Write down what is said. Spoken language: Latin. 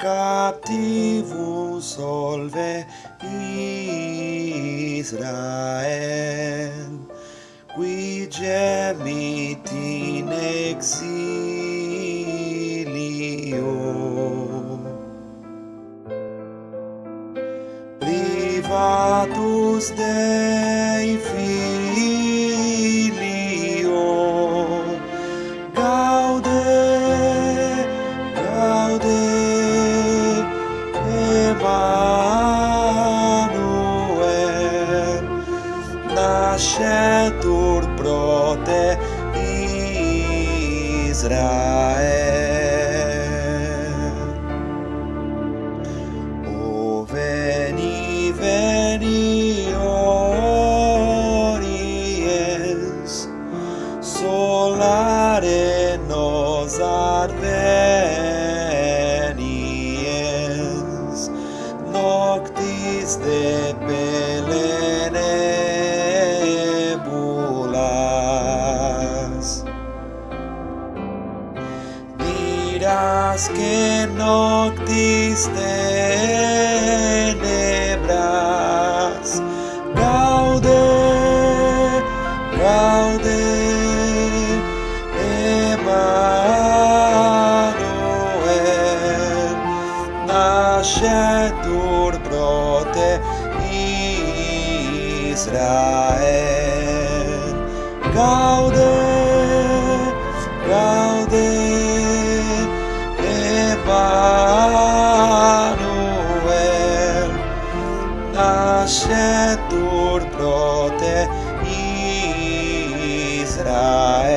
captivum solve Israel. Qui gemit in exilio. Privatus Dei fili Ashetur prote Israel. O veni, veni, ories Solare nos advenies, Noctis de miras que noctis tenebras gaude gaude Emmanuel nascetur pro te Israel אשר דור פרוטה ישראל